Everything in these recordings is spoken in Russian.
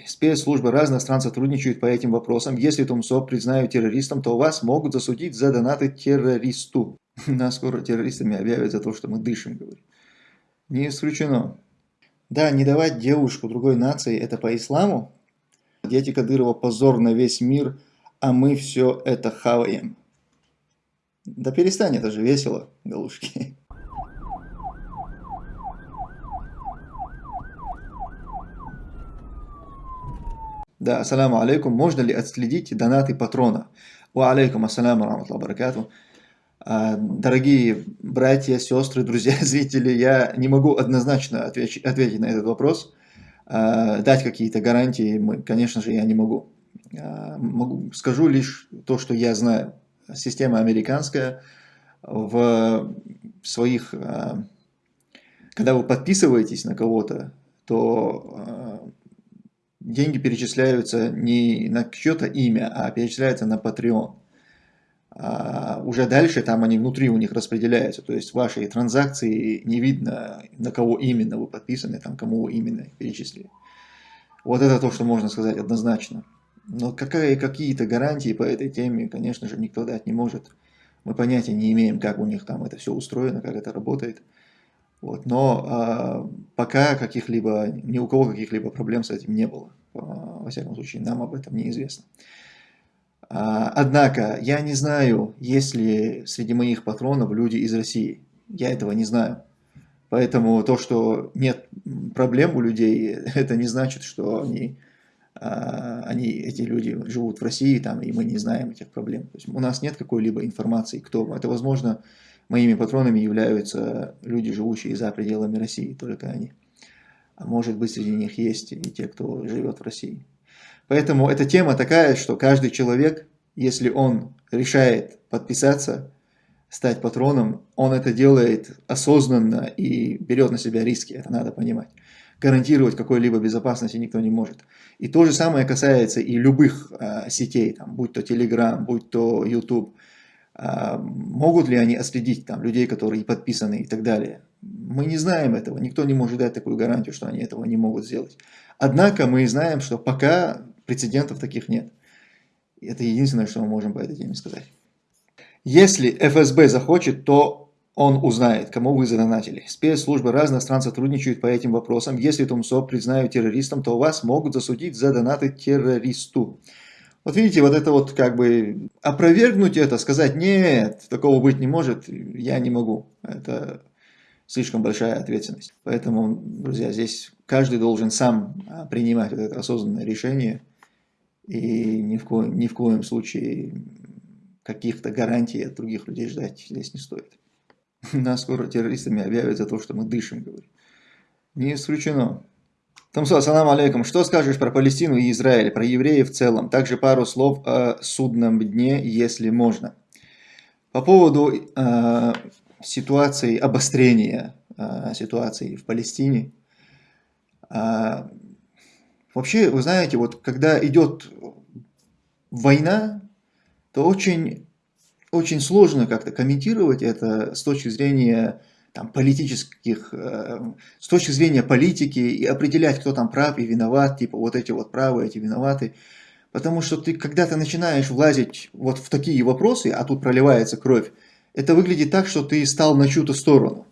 задонатили. Спецслужбы разных стран сотрудничают по этим вопросам. Если Тумсо признают террористом, то вас могут засудить за донаты террористу. Нас скоро террористами объявят за то, что мы дышим, говорит. Не исключено. Да, не давать девушку другой нации, это по исламу. Дети Кадырова позор на весь мир, а мы все это хаваем. Да перестань, это же весело, галушки. Да, ассаламу алейкум. Можно ли отследить донаты патрона? Ва алейкум ассаламу раматлаху баракату. А, дорогие братья, сестры, друзья, зрители, я не могу однозначно ответить, ответить на этот вопрос. А, дать какие-то гарантии, конечно же, я не могу. А, могу. Скажу лишь то, что я знаю. Система американская в своих... Когда вы подписываетесь на кого-то, то деньги перечисляются не на чье-то имя, а перечисляются на Patreon. А уже дальше там они внутри у них распределяются, то есть ваши транзакции не видно, на кого именно вы подписаны, там кому именно перечислили. Вот это то, что можно сказать однозначно. Но какие-то гарантии по этой теме, конечно же, никто дать не может. Мы понятия не имеем, как у них там это все устроено, как это работает. Вот, но а, пока каких-либо, ни у кого каких-либо проблем с этим не было. А, во всяком случае, нам об этом неизвестно. А, однако, я не знаю, есть ли среди моих патронов люди из России. Я этого не знаю. Поэтому то, что нет проблем у людей, это не значит, что они, а, они, эти люди живут в России, там, и мы не знаем этих проблем. То есть у нас нет какой-либо информации, кто. Это, возможно, Моими патронами являются люди, живущие за пределами России, только они. А может быть, среди них есть и те, кто живет в России. Поэтому эта тема такая, что каждый человек, если он решает подписаться, стать патроном, он это делает осознанно и берет на себя риски, это надо понимать. Гарантировать какой-либо безопасности никто не может. И то же самое касается и любых э, сетей, там, будь то Telegram, будь то YouTube. А, могут ли они отследить там, людей, которые подписаны и так далее? Мы не знаем этого, никто не может дать такую гарантию, что они этого не могут сделать. Однако мы знаем, что пока прецедентов таких нет. Это единственное, что мы можем по этой теме сказать. Если ФСБ захочет, то он узнает, кому вы задонатили. Спецслужбы разных стран сотрудничают по этим вопросам. Если Тумсо признают террористом, то вас могут засудить за донаты террористу. Вот видите, вот это вот как бы опровергнуть это, сказать, нет, такого быть не может, я не могу. Это слишком большая ответственность. Поэтому, друзья, здесь каждый должен сам а, принимать вот это осознанное решение. И ни в, ко ни в коем случае каких-то гарантий от других людей ждать здесь не стоит. Нас скоро террористами объявят за то, что мы дышим, говорю. Не исключено. Тамсу, ассалам алейкум. Что скажешь про Палестину и Израиль, про евреев в целом? Также пару слов о судном дне, если можно. По поводу э, ситуации, обострения э, ситуации в Палестине. Э, вообще, вы знаете, вот когда идет война, то очень, очень сложно как-то комментировать это с точки зрения там, политических, э, с точки зрения политики и определять, кто там прав и виноват, типа вот эти вот правы, эти виноваты. Потому что ты, когда ты начинаешь влазить вот в такие вопросы, а тут проливается кровь, это выглядит так, что ты стал на чью-то сторону.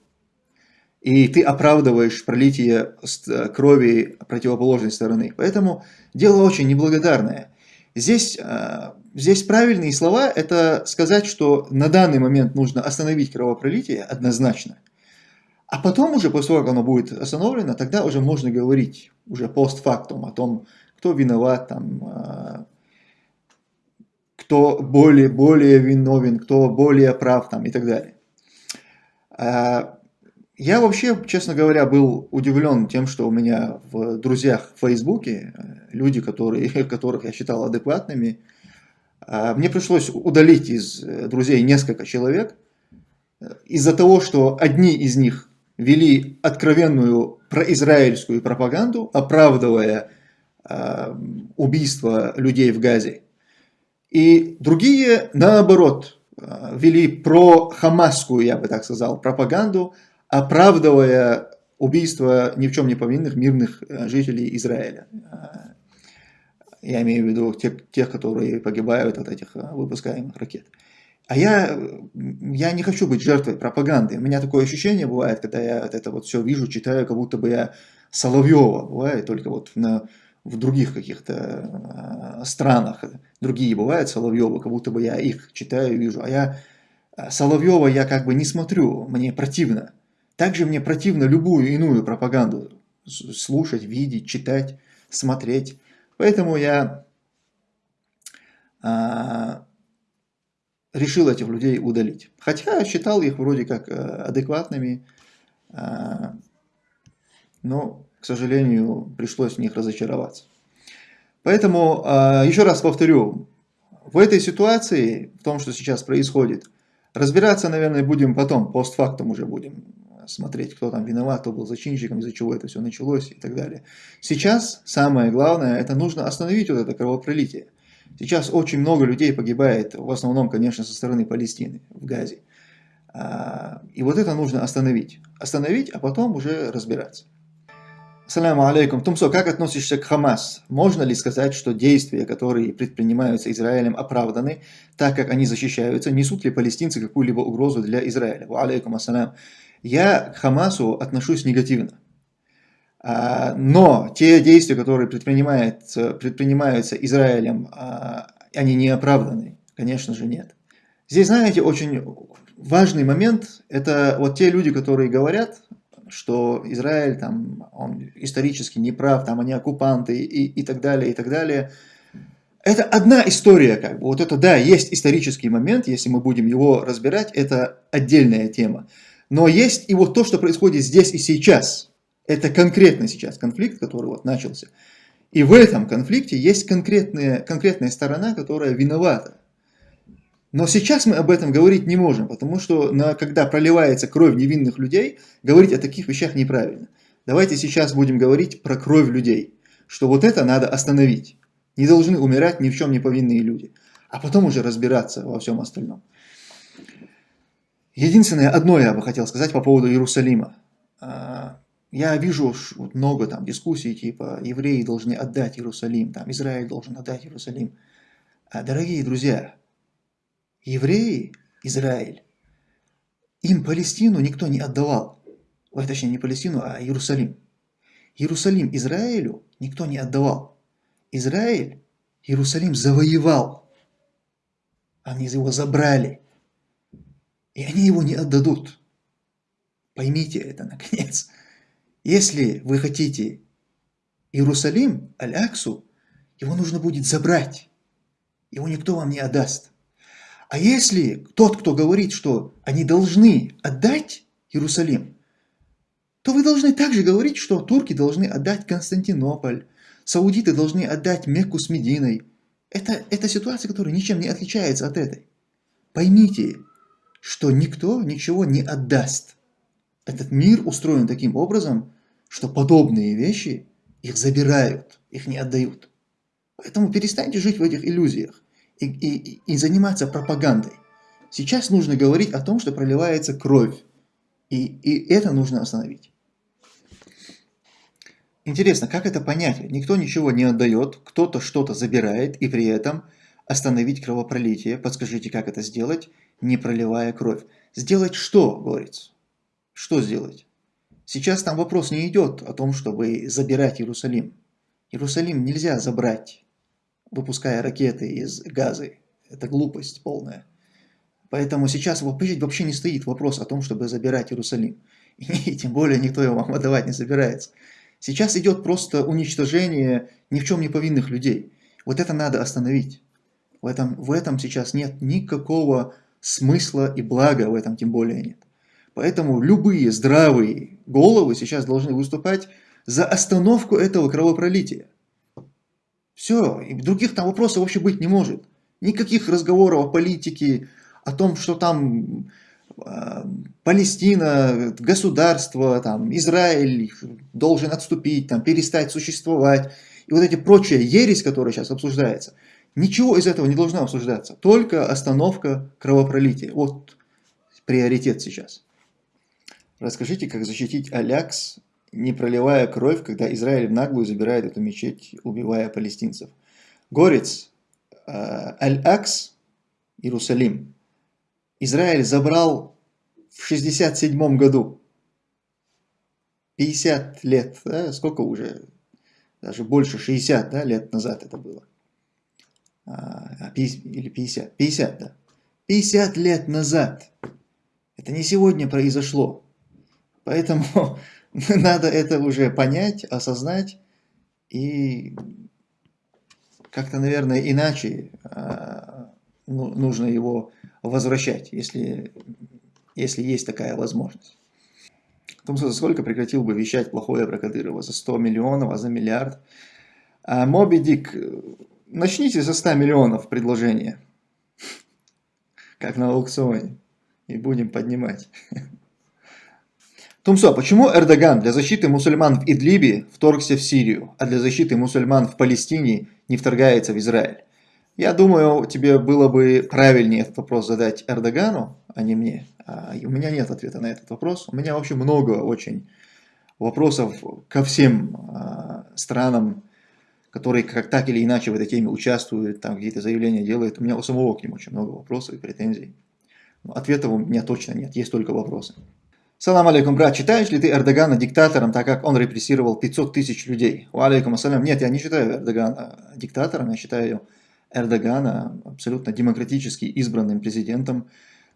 И ты оправдываешь пролитие э, крови противоположной стороны. Поэтому дело очень неблагодарное. Здесь, э, здесь правильные слова – это сказать, что на данный момент нужно остановить кровопролитие однозначно. А потом уже, после того, как оно будет остановлено, тогда уже можно говорить уже постфактум о том, кто виноват, там, а, кто более, более виновен, кто более прав там, и так далее. А, я вообще, честно говоря, был удивлен тем, что у меня в друзьях в Фейсбуке э, люди, которые, которых я считал адекватными, а, мне пришлось удалить из э, друзей несколько человек э, из-за того, что одни из них вели откровенную произраильскую пропаганду, оправдывая э, убийство людей в Газе. И другие, наоборот, э, вели про-хамасскую, я бы так сказал, пропаганду, оправдывая убийство ни в чем не повинных мирных э, жителей Израиля. Э, Я имею в виду тех, тех которые погибают от этих выпускаемых ракет. А я, я не хочу быть жертвой пропаганды. У меня такое ощущение бывает, когда я это вот все вижу, читаю, как будто бы я Соловьева. Бывает только вот на, в других каких-то э, странах. Другие бывают Соловьевы, как будто бы я их читаю, вижу. А я Соловьева я как бы не смотрю, мне противно. Также мне противно любую иную пропаганду слушать, видеть, читать, смотреть. Поэтому я а, решил этих людей удалить. Хотя считал их вроде как э, адекватными, а, но, к сожалению, пришлось в них разочароваться. Поэтому, а, еще раз повторю, в этой ситуации, в том, что сейчас происходит, разбираться, наверное, будем потом, постфактум уже будем смотреть, кто там виноват, кто был зачинщиком, из-за чего это все началось и так далее. Сейчас самое главное, это нужно остановить вот это кровопролитие. Сейчас очень много людей погибает, в основном, конечно, со стороны Палестины, в Газе. А, и вот это нужно остановить. Остановить, а потом уже разбираться. Ассаламу алейкум. Тумсо, как относишься к Хамас? Можно ли сказать, что действия, которые предпринимаются Израилем, оправданы, так как они защищаются? Несут ли палестинцы какую-либо угрозу для Израиля? Алейкум ассалям. Я к Хамасу отношусь негативно. А, но те действия, которые предпринимаются, Израилем, а, они не оправданы? Конечно же нет. Здесь, знаете, очень важный момент, это вот те люди, которые говорят, что Израиль там, он исторически неправ, там они оккупанты и, и так далее, и так далее. Это одна история, как бы. Вот это, да, есть исторический момент, если мы будем его разбирать, это отдельная тема. Но есть и вот то, что происходит здесь и сейчас. Это конкретно сейчас конфликт, который вот начался. И в этом конфликте есть конкретная, конкретная сторона, которая виновата. Но сейчас мы об этом говорить не можем, потому что на, когда проливается кровь невинных людей, говорить о таких вещах неправильно. Давайте сейчас будем говорить про кровь людей, что вот это надо остановить. Не должны умирать ни в чем не повинные люди, а потом уже разбираться во всем остальном. Единственное, одно я бы хотел сказать по поводу Иерусалима. Я вижу много там дискуссий, типа евреи должны отдать Иерусалим, там Израиль должен отдать Иерусалим. А, дорогие друзья, евреи, Израиль, им Палестину никто не отдавал. Ой, точнее, не Палестину, а Иерусалим. Иерусалим Израилю никто не отдавал. Израиль Иерусалим завоевал. Они его забрали. И они его не отдадут. Поймите это, наконец. Если вы хотите Иерусалим, Аль-Аксу, его нужно будет забрать. Его никто вам не отдаст. А если тот, кто говорит, что они должны отдать Иерусалим, то вы должны также говорить, что турки должны отдать Константинополь, саудиты должны отдать Мекку с Мединой. Это, это ситуация, которая ничем не отличается от этой. Поймите, что никто ничего не отдаст. Этот мир устроен таким образом, что подобные вещи их забирают, их не отдают. Поэтому перестаньте жить в этих иллюзиях и, и, и заниматься пропагандой. Сейчас нужно говорить о том, что проливается кровь. И, и это нужно остановить. Интересно, как это понять? Никто ничего не отдает, кто-то что-то забирает, и при этом остановить кровопролитие. Подскажите, как это сделать? не проливая кровь. Сделать что, говорится? Что сделать? Сейчас там вопрос не идет о том, чтобы забирать Иерусалим. Иерусалим нельзя забрать, выпуская ракеты из газы. Это глупость полная. Поэтому сейчас вообще не стоит вопрос о том, чтобы забирать Иерусалим. И тем более никто его вам отдавать не собирается. Сейчас идет просто уничтожение ни в чем не повинных людей. Вот это надо остановить. В этом, в этом сейчас нет никакого смысла и блага в этом тем более нет. Поэтому любые здравые головы сейчас должны выступать за остановку этого кровопролития. Все, и других там вопросов вообще быть не может. Никаких разговоров о политике, о том, что там э, Палестина, государство, там, Израиль должен отступить, там, перестать существовать. И вот эти прочие ересь, которые сейчас обсуждаются – Ничего из этого не должно обсуждаться, только остановка кровопролития. Вот приоритет сейчас. Расскажите, как защитить Алякс, не проливая кровь, когда Израиль в наглую забирает эту мечеть, убивая палестинцев. горец э, Аль-Акс, Иерусалим, Израиль забрал в 67 году. 50 лет, да, сколько уже, даже больше 60 да, лет назад это было. А, или 50, 50, да. 50 лет назад. Это не сегодня произошло. Поэтому надо это уже понять, осознать и как-то, наверное, иначе а, ну, нужно его возвращать, если, если есть такая возможность. Том, за сколько прекратил бы вещать плохое про Кадырова? За 100 миллионов, а за миллиард? А Моби Дик, начните за 100 миллионов предложение. Как на аукционе. И будем поднимать. Тумсо, почему Эрдоган для защиты мусульман в Идлибе вторгся в Сирию, а для защиты мусульман в Палестине не вторгается в Израиль? Я думаю, тебе было бы правильнее этот вопрос задать Эрдогану, а не мне. А, у меня нет ответа на этот вопрос. У меня вообще много очень вопросов ко всем а, странам, которые как так или иначе в этой теме участвуют, там какие-то заявления делают. У меня у самого к ним очень много вопросов и претензий. Но ответов у меня точно нет, есть только вопросы. Салам алейкум, брат, считаешь ли ты Эрдогана диктатором, так как он репрессировал 500 тысяч людей? Ва алейкум ассалям. Нет, я не считаю Эрдогана диктатором, я считаю Эрдогана абсолютно демократически избранным президентом,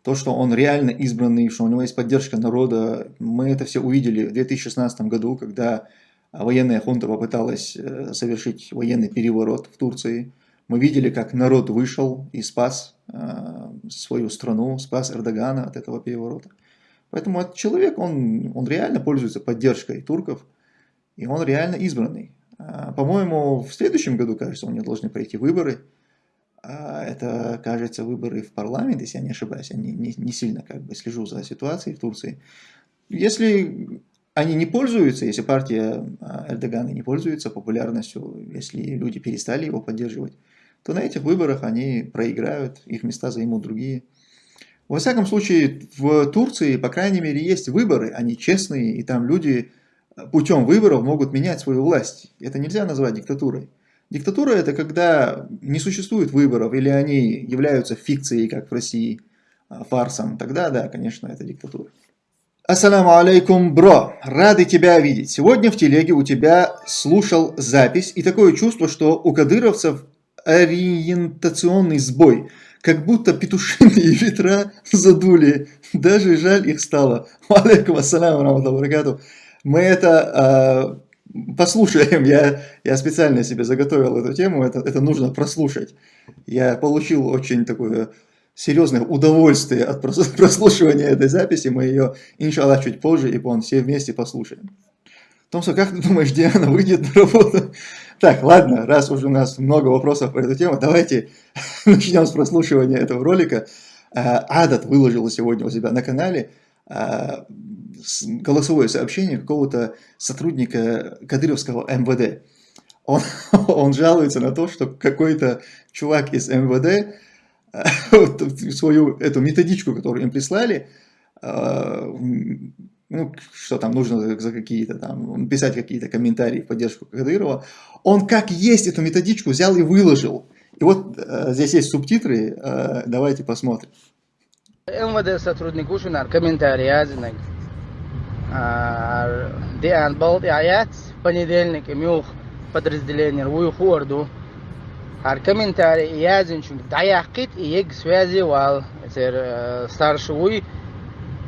то, что он реально избранный, что у него есть поддержка народа, мы это все увидели в 2016 году, когда военная хунта попыталась э, совершить военный переворот в Турции. Мы видели, как народ вышел и спас э, свою страну, спас Эрдогана от этого переворота. Поэтому этот человек, он, он реально пользуется поддержкой турков, и он реально избранный. А, по-моему, в следующем году, кажется, у него должны пройти выборы. А, это, кажется, выборы в парламент, если я не ошибаюсь. Я не, не, не сильно как бы слежу за ситуацией в Турции. Если они не пользуются, если партия а, Эрдогана не пользуется популярностью, если люди перестали его поддерживать, то на этих выборах они проиграют, их места займут другие. Во всяком случае, в Турции, по крайней мере, есть выборы, они честные, и там люди путем выборов могут менять свою власть. Это нельзя назвать диктатурой. Диктатура это когда не существует выборов или они являются фикцией, как в России, а, фарсом. Тогда, да, конечно, это диктатура. Ассаламу алейкум, бро. Рады тебя видеть. Сегодня в телеге у тебя слушал запись и такое чувство, что у кадыровцев ориентационный сбой. Как будто петушиные ветра задули. Даже жаль их стало. Алейкум ассаламу Мы это послушаем. Я, я специально себе заготовил эту тему, это, это нужно прослушать. Я получил очень такое серьезное удовольствие от прослушивания этой записи. Мы ее, иншаллах, чуть позже, и все вместе послушаем. Томсо, как ты думаешь, Диана выйдет на работу? Так, ладно, раз уже у нас много вопросов по эту тему, давайте начнем с прослушивания этого ролика. А, Адат выложил сегодня у себя на канале а, голосовое сообщение какого-то сотрудника Кадыровского МВД. Он, он жалуется на то, что какой-то чувак из МВД свою эту методичку, которую им прислали, ну, что там нужно за какие-то там, писать какие-то комментарии в поддержку Кадырова, он как есть эту методичку взял и выложил. И вот э, здесь есть субтитры, э, давайте посмотрим. МВД сотрудник Ушинар комментарий Азинак. Диан Балд Аят, понедельник, мюх подразделение Уйху Орду. Ар комментарий Язин чунг Даяхкит и Ег связи вал старший Уй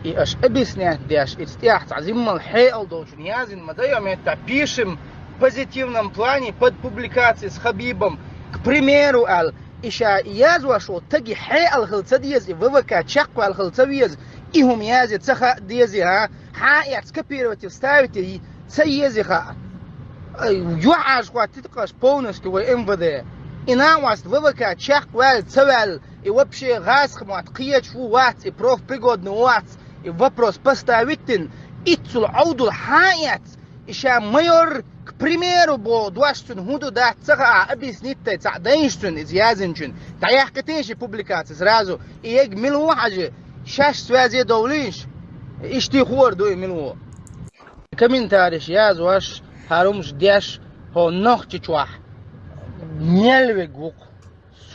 и аж объяснять, аж истях, азиммал хейл должен язин, мадаем это пишем в позитивном плане под публикации с Хабибом. К примеру, ал, иша язу ашо таги хей ал хилцадиез и ввк чакку ал хилцавиез, и хум язи цеха диези, а, ха и отскопировать и вставить и цаези ха. Юаш хватит полностью в МВД. И на вас ввк чакку ал цавал, и вообще газ хмат киеч вуац, и проф пригодный вуац, вопрос поставитин ицул аудул хаят иша майор к примеру, бо дуаштун худу да цага объяснить ца денштун из язинчун. Та я катенши публикации сразу. И ег милу хажи. Шаш связи довлинш. Ишти хор дуй милу. Комментарий яз ваш харумш дяш хо нох чичвах. Нельвигук.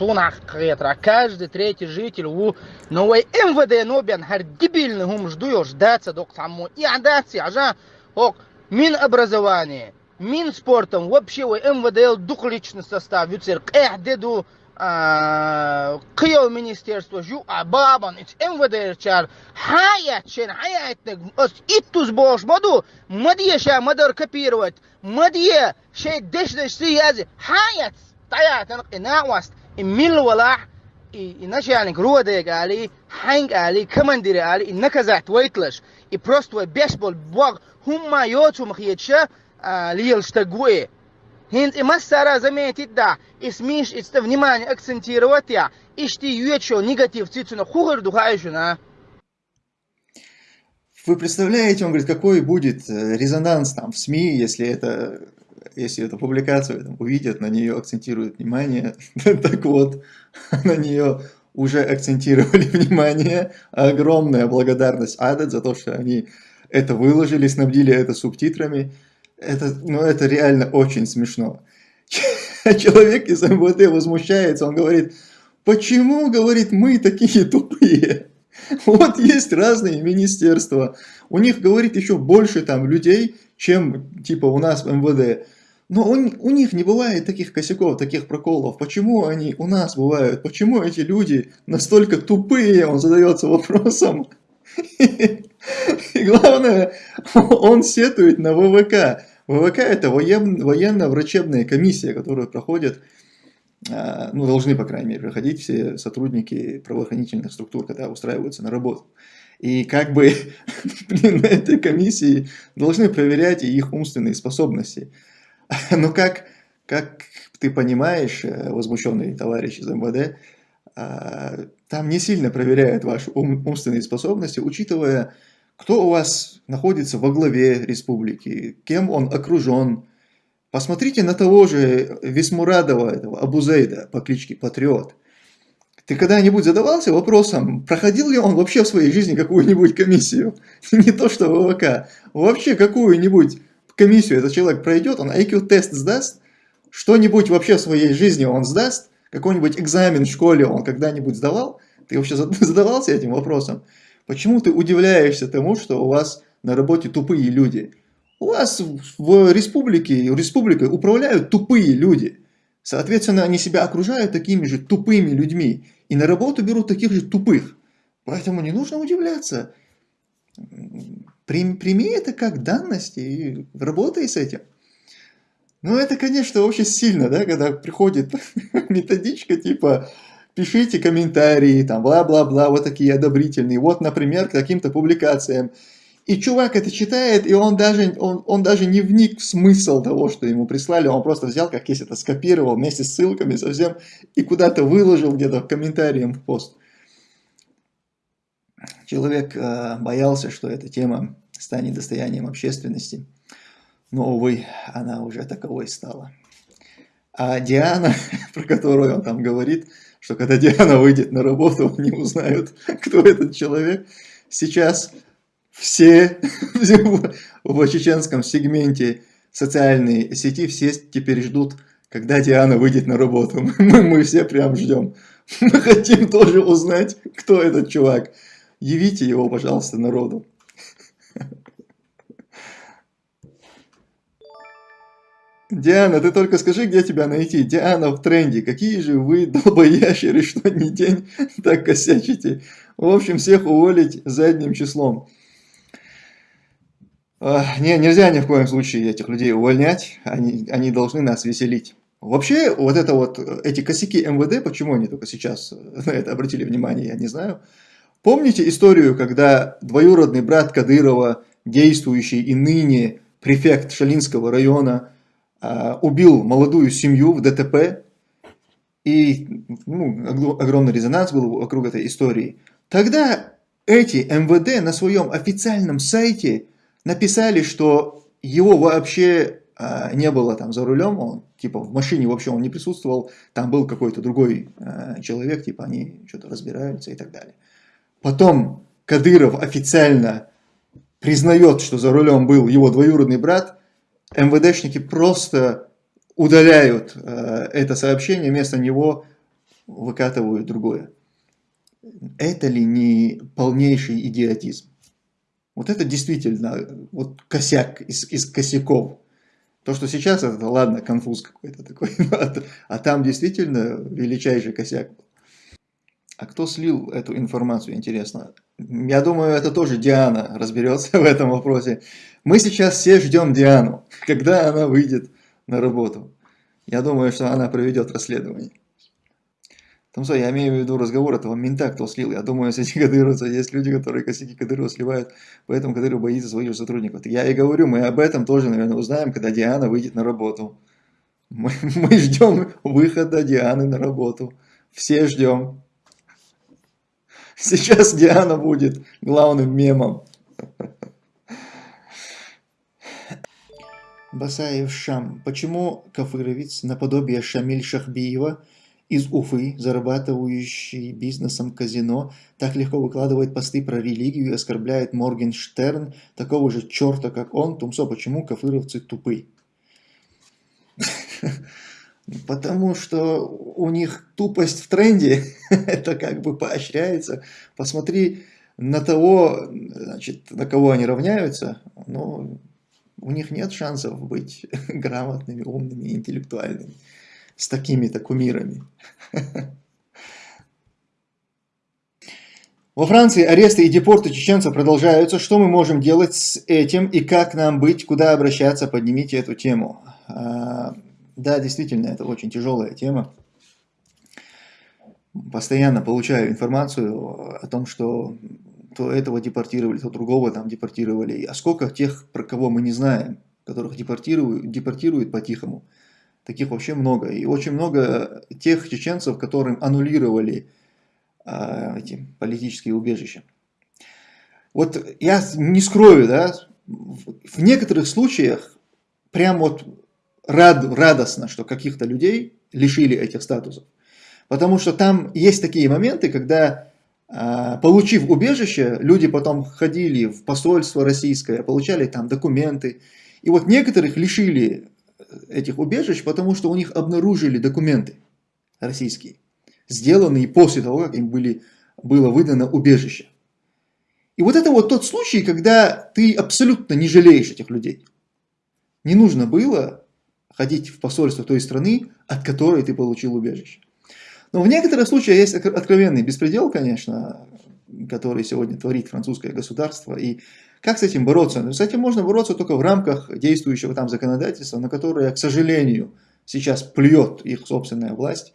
сунах хетра. Каждый третий житель у новой МВД Нобиан хар дебильный гум ждуешь, ждаться док саму. И адаться, ажа, ок, мин образование, мин спортом, вообще у МВД дух личный состав, вюцер, эх, деду, а, кио министерство жу абабан ич мвд чар хаят чен хаятник ос иттуз бошмаду мадия ша мадар копировать мадия шей деш деш си язи хаят таятын ина васт min walaac inashani gruwadeeg ali hank ali kamandire ali inakazaht weitlash и просто бешбол бог humma yotum khiyetsha лил штагуэ и массара заметить, да, и смеш, и внимание акцентировать я, и что еще негатив цицуна хугар духающу на. Вы представляете, он говорит, какой будет э, резонанс там в СМИ, если это если эту публикацию там, увидят, на нее акцентируют внимание. так вот, на нее уже акцентировали внимание. Огромная благодарность Адет за то, что они это выложили, снабдили это субтитрами. Это, ну, это реально очень смешно. Человек из МВД возмущается, он говорит, почему, говорит, мы такие тупые? Вот есть разные министерства, у них, говорит, еще больше там людей, чем типа у нас в МВД. Но у, у них не бывает таких косяков, таких проколов. Почему они у нас бывают? Почему эти люди настолько тупые? Он задается вопросом. И главное, он сетует на ВВК. ВВК это военно-врачебная комиссия, которую проходят, а, ну должны, по крайней мере, проходить все сотрудники правоохранительных структур, когда устраиваются на работу. И как бы блин, на этой комиссии должны проверять их умственные способности. Но как, как ты понимаешь, э, возмущенный товарищ из МВД, а, там не сильно проверяют ваши умственные способности, учитывая кто у вас находится во главе республики, кем он окружен. Посмотрите на того же Весмурадова, этого Абузейда по кличке Патриот. Ты когда-нибудь задавался вопросом, проходил ли он вообще в своей жизни какую-нибудь комиссию? Не то что ВВК, вообще какую-нибудь комиссию этот человек пройдет, он IQ-тест сдаст, что-нибудь вообще в своей жизни он сдаст, какой-нибудь экзамен в школе он когда-нибудь сдавал? Ты вообще задавался этим вопросом? Почему ты удивляешься тому, что у вас на работе тупые люди? У вас в республике, республикой управляют тупые люди. Соответственно, они себя окружают такими же тупыми людьми. И на работу берут таких же тупых. Поэтому не нужно удивляться. Прими это как данность и работай с этим. Ну, это, конечно, очень сильно, да, когда приходит методичка типа пишите комментарии, там, бла-бла-бла, вот такие одобрительные, вот, например, к каким-то публикациям. И чувак это читает, и он даже, он, он даже не вник в смысл того, что ему прислали, он просто взял, как есть это, скопировал вместе с ссылками совсем, и куда-то выложил где-то комментарием в пост. Человек э, боялся, что эта тема станет достоянием общественности, но, увы, она уже таковой стала. А Диана, про которую он там говорит, что когда Диана выйдет на работу, они узнают, кто этот человек. Сейчас все в чеченском сегменте социальной сети все теперь ждут, когда Диана выйдет на работу. Мы, мы все прям ждем. Мы хотим тоже узнать, кто этот чувак. Явите его, пожалуйста, народу. Диана, ты только скажи, где тебя найти. Диана в тренде. Какие же вы долбоящеры, что не день так косячите. В общем, всех уволить задним числом. Не, нельзя ни в коем случае этих людей увольнять. Они, они должны нас веселить. Вообще, вот это вот, эти косяки МВД, почему они только сейчас на это обратили внимание, я не знаю. Помните историю, когда двоюродный брат Кадырова, действующий и ныне префект Шалинского района, а, убил молодую семью в ДТП, и ну, огромный резонанс был вокруг этой истории. Тогда эти МВД на своем официальном сайте написали, что его вообще а, не было там за рулем, он типа в машине вообще он не присутствовал, там был какой-то другой а, человек, типа они что-то разбираются и так далее. Потом Кадыров официально признает, что за рулем был его двоюродный брат, МВДшники просто удаляют э, это сообщение, вместо него выкатывают другое. Это ли не полнейший идиотизм? Вот это действительно вот косяк из, из косяков. То, что сейчас это, ладно, конфуз какой-то такой, а там действительно величайший косяк А кто слил эту информацию, интересно? Я думаю, это тоже Диана разберется в этом вопросе. Мы сейчас все ждем Диану, когда она выйдет на работу. Я думаю, что она проведет расследование. Там что, я имею в виду разговор этого мента, кто слил. Я думаю, среди кадыровцев есть люди, которые косяки Кадырова сливают, поэтому Кадыров боится своих сотрудников. Я и говорю, мы об этом тоже, наверное, узнаем, когда Диана выйдет на работу. Мы, мы ждем выхода Дианы на работу. Все ждем. Сейчас Диана будет главным мемом. Басаев Шам. Почему Кафыровец, наподобие Шамиль Шахбиева, из Уфы, зарабатывающий бизнесом казино, так легко выкладывает посты про религию и оскорбляет Моргенштерн, такого же черта, как он. Тумсо, почему кафыровцы тупы? Потому что у них тупость в тренде, это как бы поощряется. Посмотри на того, значит, на кого они равняются, но у них нет шансов быть грамотными, умными, интеллектуальными с такими-то кумирами. Во Франции аресты и депорты чеченцев продолжаются. Что мы можем делать с этим и как нам быть, куда обращаться, поднимите эту тему. Да, действительно, это очень тяжелая тема. Постоянно получаю информацию о том, что то этого депортировали, то другого там депортировали. А сколько тех, про кого мы не знаем, которых депортируют, депортируют по-тихому. Таких вообще много. И очень много тех чеченцев, которым аннулировали а, эти политические убежища. Вот я не скрою, да, в некоторых случаях прям вот рад, радостно, что каких-то людей лишили этих статусов. Потому что там есть такие моменты, когда, а, получив убежище, люди потом ходили в посольство российское, получали там документы. И вот некоторых лишили этих убежищ, потому что у них обнаружили документы российские, сделанные после того, как им были, было выдано убежище. И вот это вот тот случай, когда ты абсолютно не жалеешь этих людей. Не нужно было ходить в посольство той страны, от которой ты получил убежище. Но в некоторых случаях есть откровенный беспредел, конечно, который сегодня творит французское государство. И как с этим бороться? Ну, с этим можно бороться только в рамках действующего там законодательства, на которое, к сожалению, сейчас плюет их собственная власть,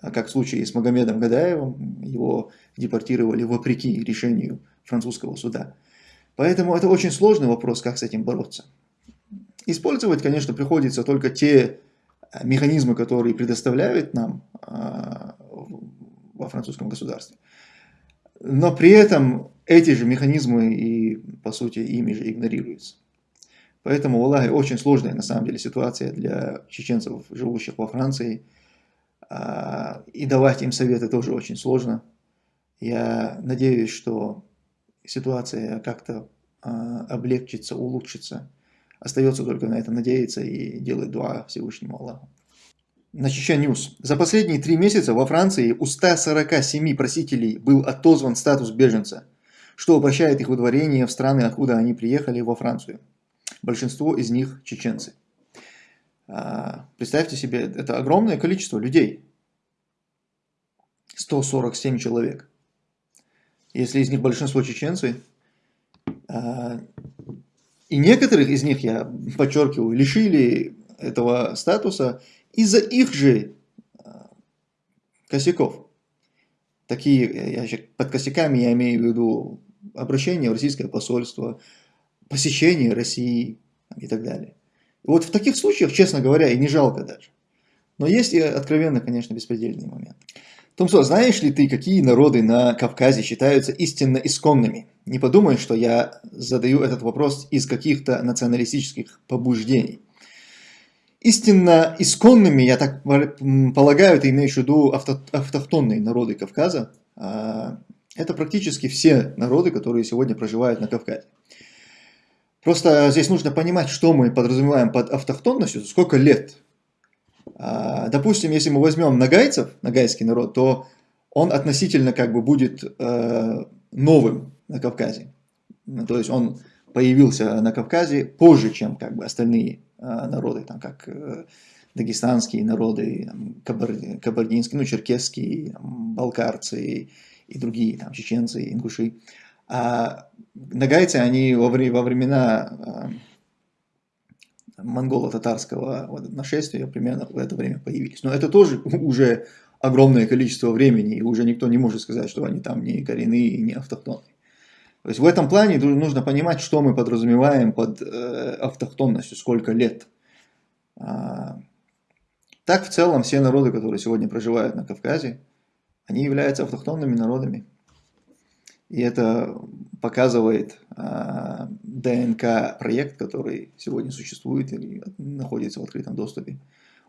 как в случае с Магомедом Гадаевым, его депортировали вопреки решению французского суда. Поэтому это очень сложный вопрос, как с этим бороться. Использовать, конечно, приходится только те механизмы, которые предоставляют нам а, во французском государстве. Но при этом эти же механизмы и, по сути, ими же игнорируются. Поэтому, Аллахе, очень сложная на самом деле ситуация для чеченцев, живущих во Франции. А, и давать им советы тоже очень сложно. Я надеюсь, что ситуация как-то а, облегчится, улучшится. Остается только на это надеяться и делать дуа Всевышнему Аллаху. На News. За последние три месяца во Франции у 147 просителей был отозван статус беженца, что упрощает их выдворение в страны, откуда они приехали во Францию. Большинство из них чеченцы. А, представьте себе, это огромное количество людей. 147 человек. Если из них большинство чеченцы, а, и некоторых из них, я подчеркиваю, лишили этого статуса из-за их же а, косяков. Такие, я, под косяками я имею в виду обращение в российское посольство, посещение России и так далее. И вот в таких случаях, честно говоря, и не жалко даже. Но есть и откровенно, конечно, беспредельный момент. Томсо, знаешь ли ты, какие народы на Кавказе считаются истинно исконными? Не подумай, что я задаю этот вопрос из каких-то националистических побуждений. Истинно исконными, я так полагаю, ты имеешь в виду авто, автохтонные народы Кавказа. А, это практически все народы, которые сегодня проживают на Кавказе. Просто здесь нужно понимать, что мы подразумеваем под автохтонностью, сколько лет допустим, если мы возьмем нагайцев, нагайский народ, то он относительно как бы будет э, новым на Кавказе. Ну, то есть он появился на Кавказе позже, чем как бы остальные э, народы, там, как э, дагестанские народы, там, кабар, кабардинские, ну, черкесские, балкарцы и, другие, там, чеченцы, ингуши. А нагайцы, они во, времена монголо-татарского вот, нашествия примерно в это время появились. Но это тоже уже огромное количество времени, и уже никто не может сказать, что они там не коренные и не автохтонные. То есть в этом плане нужно понимать, что мы подразумеваем под э, автохтонностью, сколько лет. А, так в целом все народы, которые сегодня проживают на Кавказе, они являются автохтонными народами. И это показывает а, ДНК-проект, который сегодня существует или находится в открытом доступе.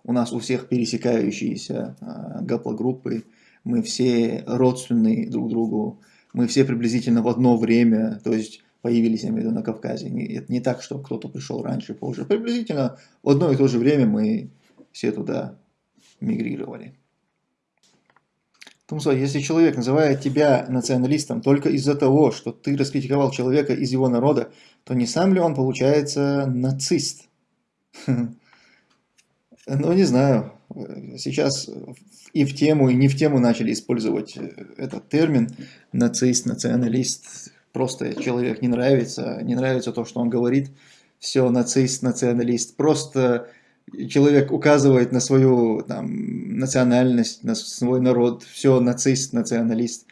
У нас у всех пересекающиеся а, гаплогруппы, мы все родственные друг другу, мы все приблизительно в одно время, то есть появились, я имею в виду, на Кавказе. Не, это не так, что кто-то пришел раньше, позже. Приблизительно в одно и то же время мы все туда мигрировали. Тумсо, если человек называет тебя националистом только из-за того, что ты раскритиковал человека из его народа, то не сам ли он получается нацист? Ну, не знаю. Сейчас и в тему, и не в тему начали использовать этот термин нацист, националист. Просто человек не нравится, не нравится то, что он говорит. Все, нацист, националист. Просто человек указывает на свою там, национальность, на свой народ, все нацист, националист.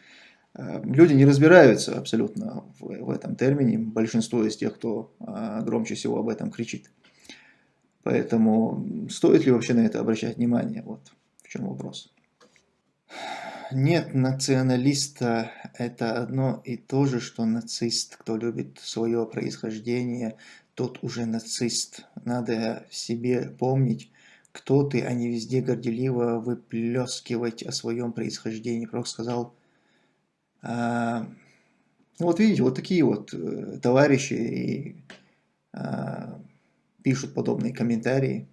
Э, люди не разбираются абсолютно в, в этом термине, большинство из тех, кто а, громче всего об этом кричит. Поэтому стоит ли вообще на это обращать внимание? Вот в чем вопрос. Нет, националиста это одно и то же, что нацист, кто любит свое происхождение, тот уже нацист. Надо себе помнить, кто ты, а не везде горделиво выплескивать о своем происхождении. Пророк сказал, а, ну вот видите, вот такие вот э, товарищи и, а, пишут подобные комментарии.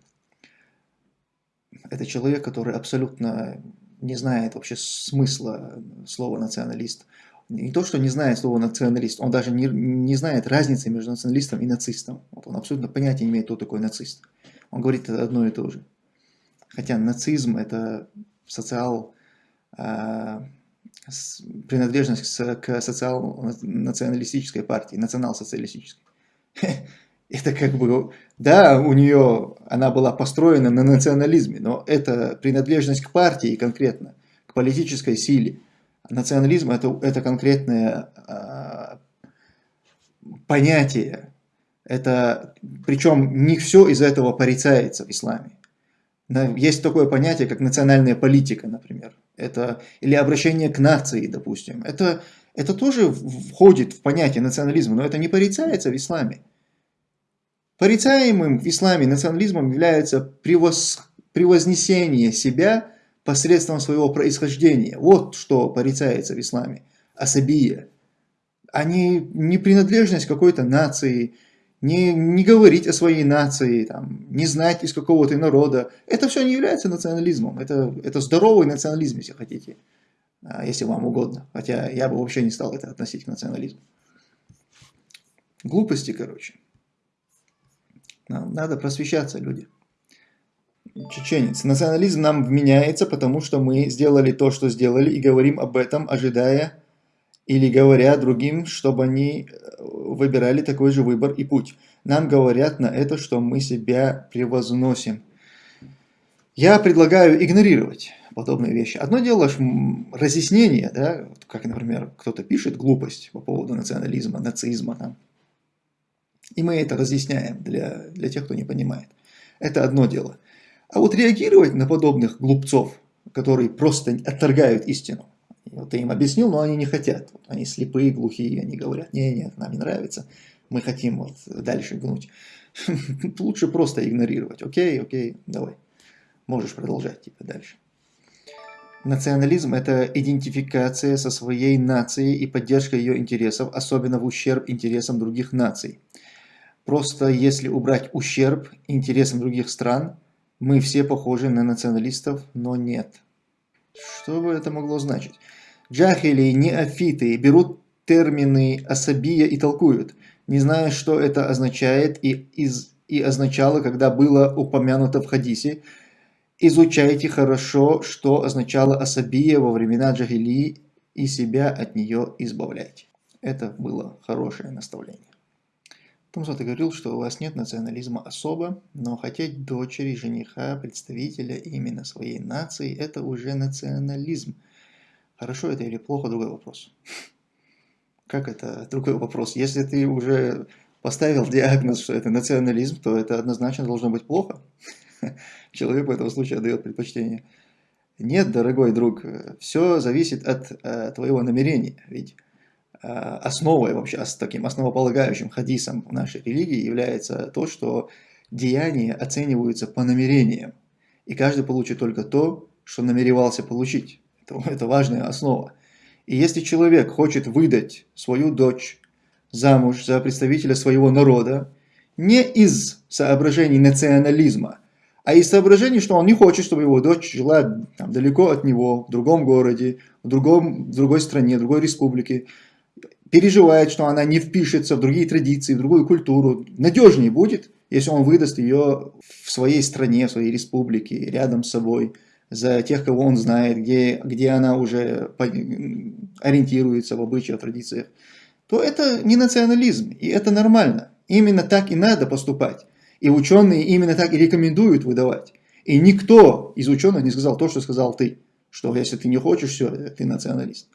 Это человек, который абсолютно не знает вообще смысла слова националист не то, что не знает слова националист, он даже не, не знает разницы между националистом и нацистом. Вот он абсолютно понятия не имеет, кто такой нацист. Он говорит одно и то же. Хотя нацизм это социал, э, принадлежность к социал-националистической партии, национал-социалистической. Это как бы, да, у нее, она была построена на национализме, но это принадлежность к партии конкретно, к политической силе. Национализм это, это конкретное э, понятие. Это, причем не все из этого порицается в исламе. Есть такое понятие, как национальная политика, например. Это, или обращение к нации, допустим. Это, это тоже входит в понятие национализма, но это не порицается в исламе. Порицаемым в исламе национализмом является превоз, превознесение себя посредством своего происхождения. Вот что порицается в исламе. Асабия. А не, не принадлежность какой-то нации, не, не говорить о своей нации, там, не знать из какого то народа. Это все не является национализмом. Это, это здоровый национализм, если хотите. А, если вам угодно. Хотя я бы вообще не стал это относить к национализму. Глупости, короче. Надо просвещаться, люди чеченец. Национализм нам вменяется, потому что мы сделали то, что сделали, и говорим об этом, ожидая или говоря другим, чтобы они э, выбирали такой же выбор и путь. Нам говорят на это, что мы себя превозносим. Я предлагаю игнорировать подобные вещи. Одно дело разъяснение, да, как, например, кто-то пишет глупость по поводу национализма, нацизма. Там. И мы это разъясняем для, для тех, кто не понимает. Это одно дело. А вот реагировать на подобных глупцов, которые просто отторгают истину, вот ты им объяснил, но они не хотят. Вот они слепые, глухие, они говорят, не, нет, нам не нравится, мы хотим вот дальше гнуть. Лучше просто игнорировать. Окей, окей, давай. Можешь продолжать типа дальше. Национализм – это идентификация со своей нацией и поддержка ее интересов, особенно в ущерб интересам других наций. Просто если убрать ущерб интересам других стран, Мы все похожи на националистов, но нет. Что бы это могло значить? Джахили, неофиты берут термины особия и толкуют, не зная, что это означает и, из, и означало, когда было упомянуто в хадисе. Изучайте хорошо, что означало особия во времена джахили и себя от нее избавляйте. Это было хорошее наставление. Томсо, ты говорил, что у вас нет национализма особо, но хотеть дочери, жениха, представителя именно своей нации – это уже национализм. Хорошо это или плохо – другой вопрос. Как это другой вопрос? Если ты уже поставил диагноз, что это национализм, то это однозначно должно быть плохо. Человек в этом случае отдает предпочтение. Нет, дорогой друг, все зависит от э, твоего намерения. Ведь основой, вообще таким основополагающим хадисом нашей религии является то, что деяния оцениваются по намерениям. И каждый получит только то, что намеревался получить. Это, это важная основа. И если человек хочет выдать свою дочь замуж за представителя своего народа, не из соображений национализма, а из соображений, что он не хочет, чтобы его дочь жила там, далеко от него, в другом городе, в, другом, в другой стране, в другой республике, переживает, что она не впишется в другие традиции, в другую культуру, надежнее будет, если он выдаст ее в своей стране, в своей республике, рядом с собой, за тех, кого он знает, где, где она уже ориентируется в обычаях, традициях, то это не национализм, и это нормально. Именно так и надо поступать. И ученые именно так и рекомендуют выдавать. И никто из ученых не сказал то, что сказал ты, что если ты не хочешь, все, ты националист.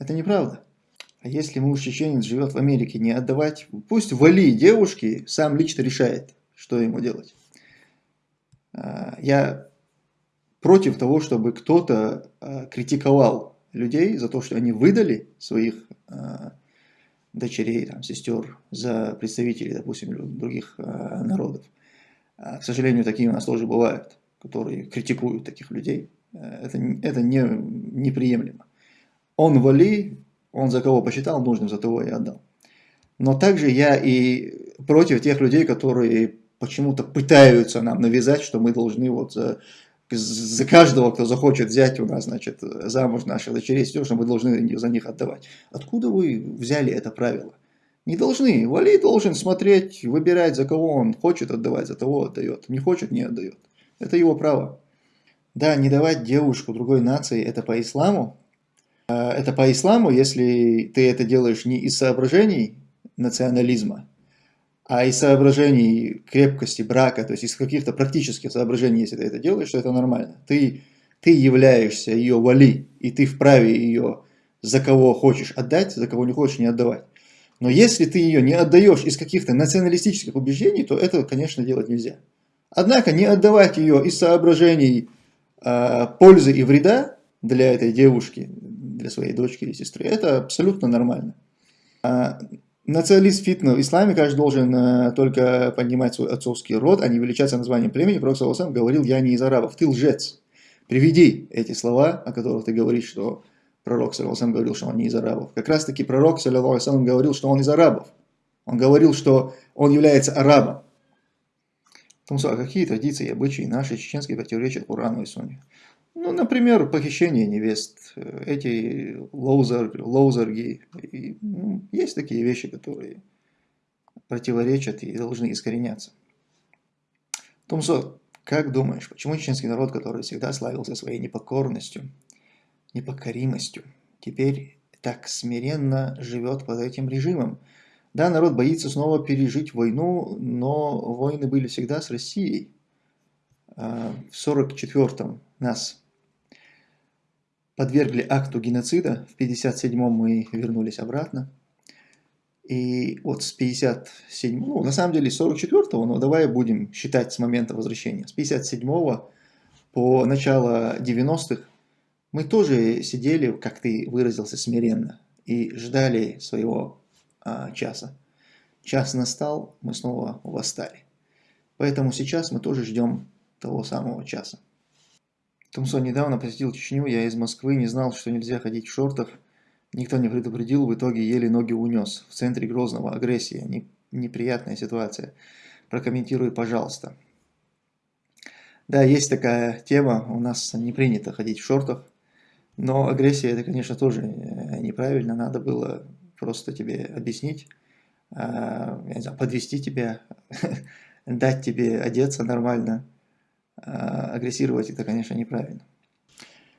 Это неправда. А если муж чеченец живет в Америке, не отдавать, пусть вали девушки сам лично решает, что ему делать. А, я против того, чтобы кто-то э, критиковал людей за то, что они выдали своих э, дочерей, там, сестер за представителей, допустим, других э, народов. А, к сожалению, такие у нас тоже бывают, которые критикуют таких людей. Это, это не, неприемлемо. Он вали, он за кого посчитал нужным, за того и отдал. Но также я и против тех людей, которые почему-то пытаются нам навязать, что мы должны вот за за каждого, кто захочет взять у нас, значит, замуж наших дочерей, все, что мы должны за них отдавать. Откуда вы взяли это правило? Не должны. Вали должен смотреть, выбирать, за кого он хочет отдавать, за того отдает. Не хочет, не отдает. Это его право. Да, не давать девушку другой нации, это по исламу. А, это по исламу, если ты это делаешь не из соображений национализма, а из соображений крепкости брака, то есть из каких-то практических соображений, если ты это делаешь, то это нормально. Ты, ты являешься ее вали, и ты вправе ее за кого хочешь отдать, за кого не хочешь не отдавать. Но если ты ее не отдаешь из каких-то националистических убеждений, то это, конечно, делать нельзя. Однако не отдавать ее из соображений э, пользы и вреда для этой девушки, для своей дочки или сестры, это абсолютно нормально. А Националист фитна в исламе, каждый должен э, только поднимать свой отцовский род, а не величаться названием племени. Пророк Саласам говорил, я не из арабов, ты лжец. Приведи эти слова, о которых ты говоришь, что пророк Саласам говорил, что он не из арабов. Как раз таки пророк Саласам говорил, что он из арабов. Он говорил, что он является арабом. Тумсо, а какие традиции и обычаи наши чеченские противоречат Корану и Сунне? Ну, например, похищение невест, эти ловзар, ловзарги. И, ну, есть такие вещи, которые противоречат и должны искореняться. Тумсо, как думаешь, почему чеченский народ, который всегда славился своей непокорностью, непокоримостью, теперь так смиренно живет под этим режимом? Да, народ боится снова пережить войну, но войны были всегда с Россией. А, в 44-м нас подвергли акту геноцида. В 57-м мы вернулись обратно. И вот с 57 ну, на самом деле с 44-го, но давай будем считать с момента возвращения. С 57-го по начало 90-х мы тоже сидели, как ты выразился, смиренно и ждали своего а, часа. Час настал, мы снова восстали. Поэтому сейчас мы тоже ждем того самого часа. Томсон недавно посетил Чечню, я из Москвы, не знал, что нельзя ходить в шортах. Никто не предупредил, в итоге еле ноги унес. В центре Грозного агрессия, не, неприятная ситуация. Прокомментируй, пожалуйста. Да, есть такая тема, у нас не принято ходить в шортах, но агрессия это, конечно, тоже э, неправильно, надо было просто тебе объяснить, знаю, подвести тебя, дать тебе одеться нормально, агрессировать это, конечно, неправильно.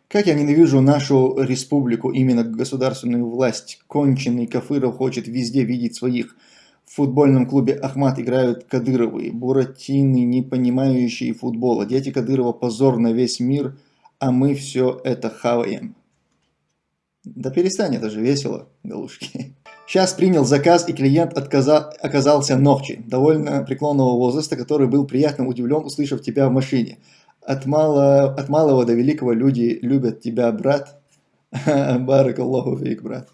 Как я ненавижу нашу республику, именно государственную власть. Конченый Кафыров хочет везде видеть своих. В футбольном клубе Ахмат играют Кадыровы, буратины, не понимающие футбола. Дети Кадырова позор на весь мир, а мы все это хаваем. Да перестань, это же весело, галушки. Сейчас принял заказ, и клиент отказа... оказался Нохчи, довольно преклонного возраста, который был приятно удивлен, услышав тебя в машине. От, мало... От малого до великого люди любят тебя, брат. Барак фейк, брат.